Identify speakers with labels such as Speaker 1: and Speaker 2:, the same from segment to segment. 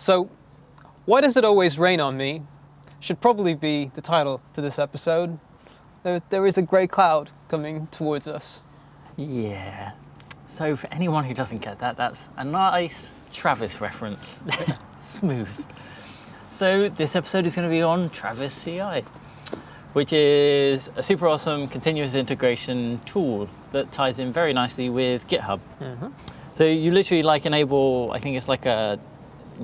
Speaker 1: So, why does it always rain on me? Should probably be the title to this episode. There, there is a grey cloud coming towards us.
Speaker 2: Yeah. So for anyone who doesn't get that, that's a nice Travis reference. Smooth. So this episode is going to be on Travis CI, which is a super awesome continuous integration tool that ties in very nicely with GitHub. Mm-hmm. So you literally like enable, I think it's like a,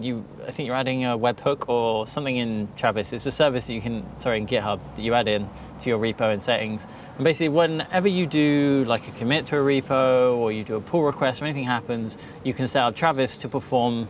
Speaker 2: you, I think you're adding a webhook or something in Travis. It's a service that you can, sorry, in GitHub that you add in to your repo and settings. And basically whenever you do like a commit to a repo or you do a pull request or anything happens, you can set up Travis to perform,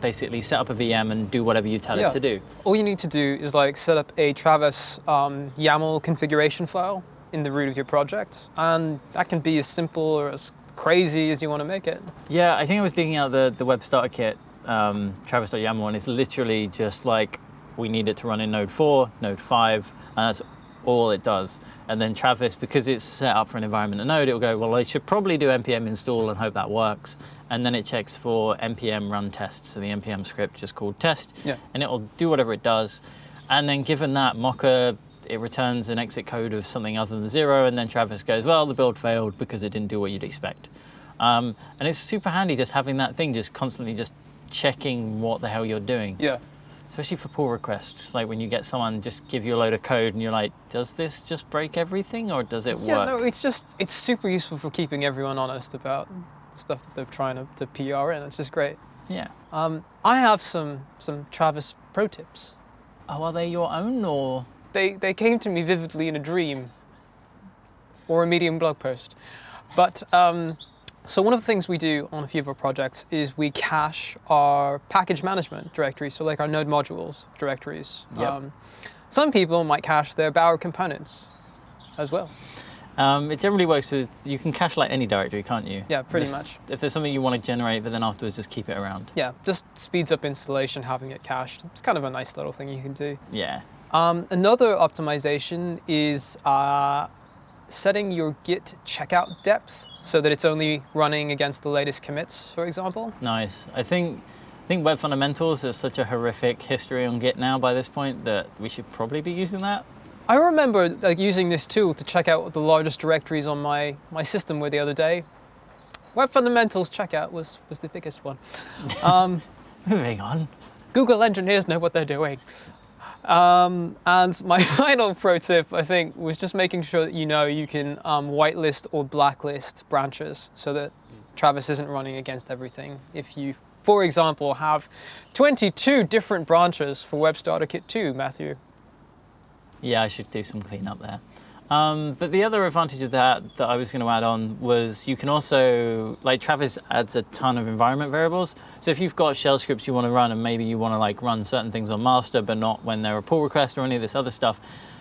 Speaker 2: basically set up a VM and do whatever you tell
Speaker 1: Yeah.
Speaker 2: it to do.
Speaker 1: All you need to do is like set up a Travis um, YAML configuration file in the root of your project, and that can be as simple or as crazy as you want to make it.
Speaker 2: Yeah, I think I was digging out the, the web starter kit, um, Travis.yaml, and it's literally just like we need it to run in Node 4, Node 5, and that's all it does. And then Travis, because it's set up for an environment in Node, it'll go, well, I should probably do npm install and hope that works. And then it checks for npm run tests, so the npm script just called test,
Speaker 1: Yeah.
Speaker 2: and it'll do whatever it does. And then given that, Mocha, it returns an exit code of something other than zero, and then Travis goes, well, the build failed because it didn't do what you'd expect. Um, and it's super handy just having that thing just constantly just checking what the hell you're doing,
Speaker 1: Yeah.
Speaker 2: especially for pull requests. Like when you get someone just give you a load of code and you're like, does this just break everything or does it
Speaker 1: Yeah,
Speaker 2: work?
Speaker 1: Yeah, no, it's just it's super useful for keeping everyone honest about stuff that they're trying to, to PR in. It's just great.
Speaker 2: yeah.
Speaker 1: Um, I have some some Travis pro tips.
Speaker 2: Oh, are they your own or?
Speaker 1: They they came to me vividly in a dream or a Medium blog post. But um, so one of the things we do on a few of our projects is we cache our package management directories, so like our node modules directories. Um, some people might cache their Bower components as well.
Speaker 2: Um, it generally works with, you can cache like any directory, can't you?
Speaker 1: Yeah, pretty much.
Speaker 2: If there's something you want to generate, but then afterwards just keep it around.
Speaker 1: Yeah, just speeds up installation having it cached. It's kind of a nice little thing you can do.
Speaker 2: Yeah.
Speaker 1: Um, another optimization is uh, setting your Git checkout depth so that it's only running against the latest commits, for example.
Speaker 2: Nice. I think I think Web Fundamentals has such a horrific history on Git now by this point that we should probably be using that.
Speaker 1: I remember like, using this tool to check out the largest directories on my, my system were the other day. Web Fundamentals checkout was, was the biggest one. Um,
Speaker 2: Moving on.
Speaker 1: Google engineers know what they're doing. Um, and my final pro tip, I think, was just making sure that you know you can um, whitelist or blacklist branches so that Travis isn't running against everything. If you, for example, have 22 different branches for Web Starter Kit 2, Matthew.
Speaker 2: Yeah, I should do some cleanup there. Um, but the other advantage of that that I was going to add on was you can also, like Travis adds a ton of environment variables. So if you've got shell scripts you want to run and maybe you want to like run certain things on master, but not when they're a pull request or any of this other stuff,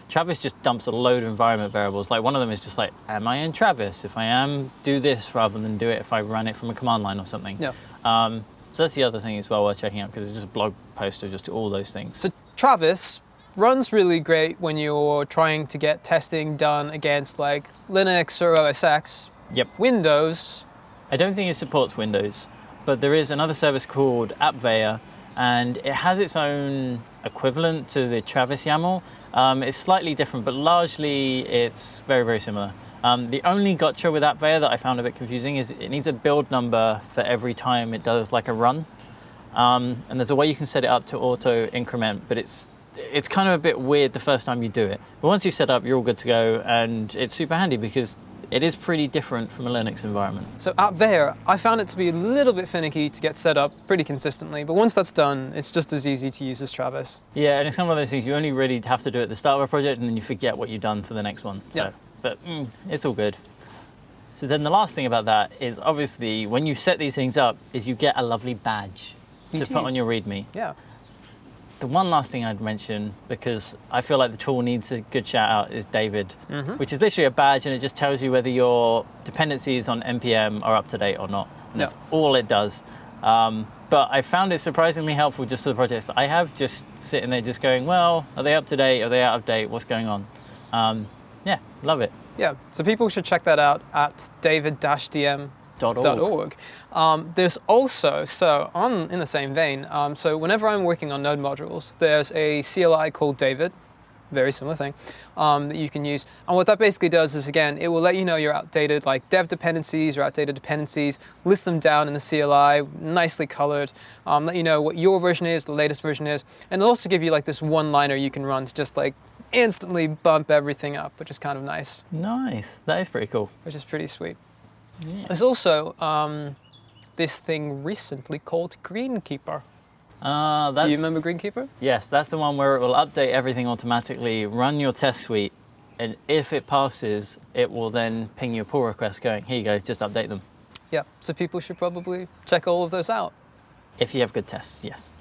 Speaker 2: Travis just dumps a load of environment variables. Like one of them is just like, am I in Travis? If I am, do this rather than do it if I run it from a command line or something.
Speaker 1: Yeah.
Speaker 2: Um, so that's the other thing as well worth checking out because it's just a blog post of just all those things.
Speaker 1: So Travis runs really great when you're trying to get testing done against like Linux or OS X.
Speaker 2: Yep.
Speaker 1: Windows,
Speaker 2: I don't think it supports Windows, but there is another service called AppVeyor, and it has its own equivalent to the Travis YAML. Um, it's slightly different, but largely it's very, very similar. Um, the only gotcha with AppVeyor that I found a bit confusing is it needs a build number for every time it does like a run. Um, and there's a way you can set it up to auto increment, but it's it's kind of a bit weird the first time you do it. But once you set up, you're all good to go, and it's super handy because it is pretty different from a Linux environment.
Speaker 1: So at there, I found it to be a little bit finicky to get set up pretty consistently, but once that's done, it's just as easy to use as Travis.
Speaker 2: Yeah, and it's one of those things you only really have to do at the start of a project, and then you forget what you've done for the next one. So,
Speaker 1: Yeah.
Speaker 2: but mm, it's all good. So then the last thing about that is obviously when you set these things up, is you get a lovely badge to
Speaker 1: Indeed.
Speaker 2: put on your README.
Speaker 1: Yeah.
Speaker 2: The one last thing I'd mention, because I feel like the tool needs a good shout out, is David, which is literally a badge and it just tells you whether your dependencies on NPM are up to date or not. And that's all it does. Um, but I found it surprisingly helpful just for the projects I have, just sitting there just going, well, are they up to date? Are they out of date? What's going on? Um, yeah, love it.
Speaker 1: Yeah, so people should check that out at david-dm
Speaker 2: Dot org.
Speaker 1: org. Um, there's also so on in the same vein. Um, so whenever I'm working on Node modules, there's a CLI called David, very similar thing, um, that you can use. And what that basically does is again, it will let you know your outdated like dev dependencies or outdated dependencies, list them down in the CLI, nicely colored, um, let you know what your version is, the latest version is, and it'll also give you like this one-liner you can run to just like instantly bump everything up, which is kind of nice,
Speaker 2: Nice. That is pretty cool.
Speaker 1: which is pretty sweet.
Speaker 2: Yeah.
Speaker 1: There's also um, this thing recently called Greenkeeper.
Speaker 2: Uh, that's,
Speaker 1: Do you remember Greenkeeper?
Speaker 2: Yes, that's the one where it will update everything automatically, run your test suite, and if it passes, it will then ping your pull request going, here you go, just update them.
Speaker 1: Yeah. So people should probably check all of those out.
Speaker 2: If you have good tests, yes.